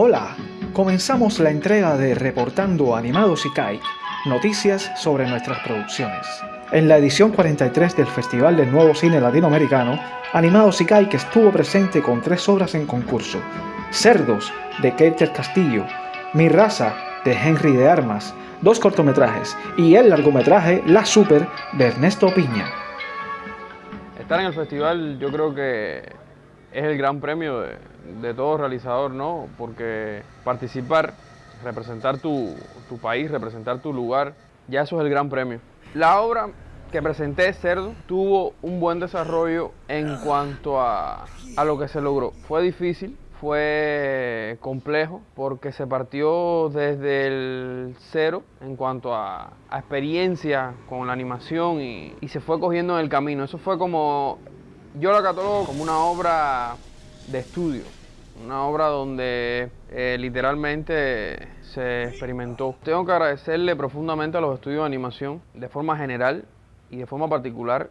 Hola, comenzamos la entrega de Reportando Animados Kai, noticias sobre nuestras producciones. En la edición 43 del Festival del Nuevo Cine Latinoamericano, Animados Kai que estuvo presente con tres obras en concurso, Cerdos, de Keiter Castillo, Mi Raza, de Henry de Armas, dos cortometrajes y el largometraje La Super, de Ernesto Piña. Estar en el festival yo creo que es el gran premio de, todo realizador, ¿no? Porque participar, representar tu, país, representar tu lugar, ya eso es el gran premio. La obra que presenté, Cerdo, tuvo un buen desarrollo en cuanto a, a lo que se logró. Fue difícil, fue complejo porque se partió desde el cero en cuanto a, experiencia con la animación y, se fue cogiendo en el camino. Eso fue como, yo la catalogo como una obra de estudio, una obra donde eh, literalmente se experimentó. Tengo que agradecerle profundamente a los estudios de animación de forma general y de forma particular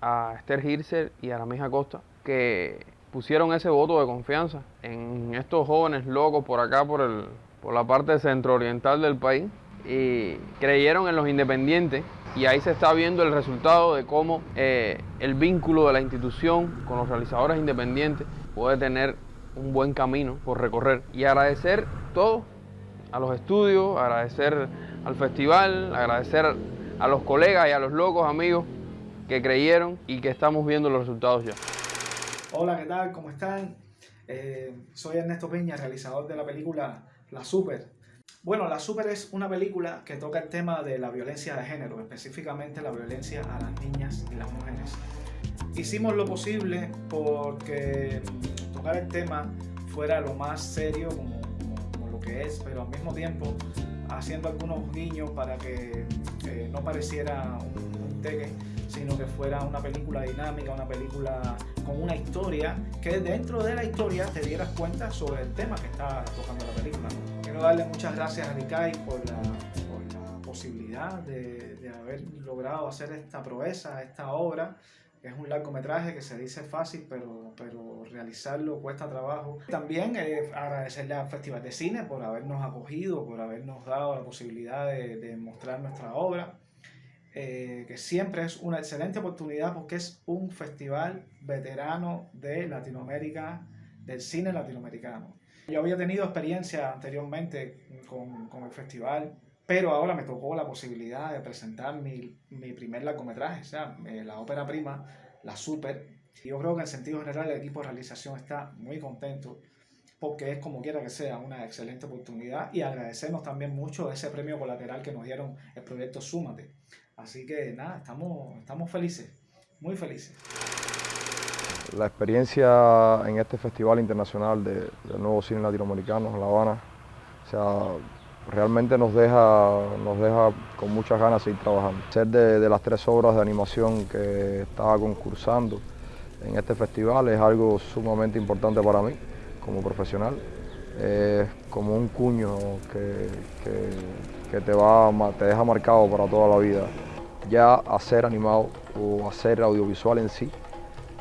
a Esther Hirser y a la misma Costa que pusieron ese voto de confianza en estos jóvenes locos por acá, por, el, por la parte centro-oriental del país, y creyeron en los independientes y ahí se está viendo el resultado de cómo eh, el vínculo de la institución con los realizadores independientes puede tener un buen camino por recorrer. Y agradecer todo, a los estudios, agradecer al festival, agradecer a los colegas y a los locos amigos que creyeron y que estamos viendo los resultados ya. Hola, ¿qué tal? ¿Cómo están? Eh, soy Ernesto Peña, realizador de la película La Super. Bueno, La Super es una película que toca el tema de la violencia de género, específicamente la violencia a las niñas y las mujeres. Hicimos lo posible porque tocar el tema fuera lo más serio como, lo que es, pero al mismo tiempo haciendo algunos guiños para que eh, no pareciera un, un teque sino que fuera una película dinámica, una película con una historia, que dentro de la historia te dieras cuenta sobre el tema que está tocando la película. Quiero darle muchas gracias a Rikai por la, posibilidad de, haber logrado hacer esta proeza, esta obra, es un largometraje que se dice fácil, pero, pero realizarlo cuesta trabajo. También eh, agradecerle al Festival de Cine por habernos acogido, por habernos dado la posibilidad de, de mostrar nuestra obra. Eh, que siempre es una excelente oportunidad porque es un festival veterano de Latinoamérica, del cine latinoamericano. Yo había tenido experiencia anteriormente con, con el festival, pero ahora me tocó la posibilidad de presentar mi, mi primer largometraje, o sea, eh, la ópera prima, la Super. Yo creo que en sentido general el equipo de realización está muy contento porque es como quiera que sea una excelente oportunidad y agradecernos también mucho ese premio colateral que nos dieron el proyecto Súmate. Así que nada, estamos, estamos felices, muy felices. La experiencia en este Festival Internacional de, del Nuevo Cine Latinoamericano en La Habana, o sea, realmente nos deja, nos deja con muchas ganas seguir trabajando. Ser de, de las tres obras de animación que estaba concursando en este festival es algo sumamente importante para mí como profesional. Es como un cuño que, que, te, va, te deja marcado para toda la vida. Ya hacer animado o hacer audiovisual en sí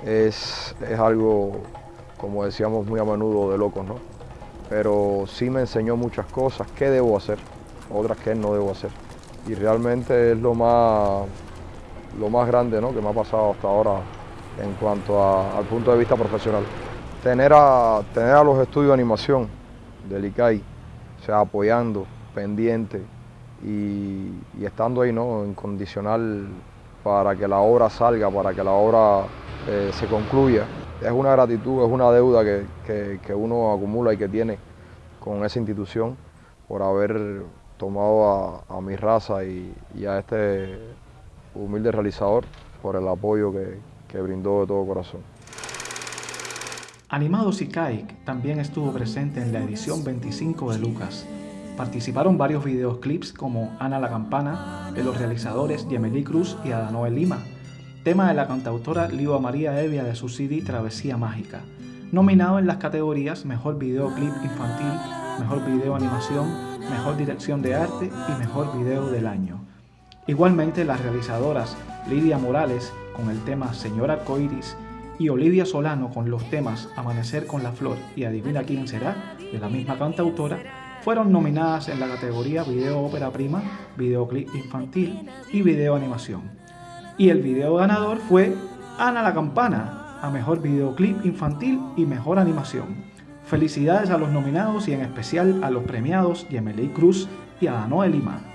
es, es algo, como decíamos muy a menudo, de locos, ¿no? Pero sí me enseñó muchas cosas, qué debo hacer, otras que no debo hacer. Y realmente es lo más, lo más grande ¿no? que me ha pasado hasta ahora en cuanto al punto de vista profesional. Tener a, tener a los estudios de animación del ICAI, o sea, apoyando, pendiente y, estando ahí ¿no? en condicional para que la obra salga, para que la obra eh, se concluya. Es una gratitud, es una deuda que, uno acumula y que tiene con esa institución por haber tomado a, mi raza y, a este humilde realizador por el apoyo que, que brindó de todo corazón. Animados y también estuvo presente en la edición 25 de Lucas. Participaron varios videoclips como Ana la Campana, de los realizadores Yemeli Cruz y Adanoel Lima, tema de la cantautora Liva María Evia de su CD Travesía Mágica, nominado en las categorías Mejor Videoclip Infantil, Mejor Video Animación, Mejor Dirección de Arte y Mejor Video del Año. Igualmente las realizadoras Lidia Morales con el tema Señor Arcoiris y Olivia Solano con los temas Amanecer con la Flor y Adivina quién será, de la misma cantautora, fueron nominadas en la categoría Video Ópera Prima, Videoclip Infantil y Video Animación. Y el video ganador fue Ana la Campana, a Mejor Videoclip Infantil y Mejor Animación. Felicidades a los nominados y en especial a los premiados Yemeley Cruz y a Anoel Lima.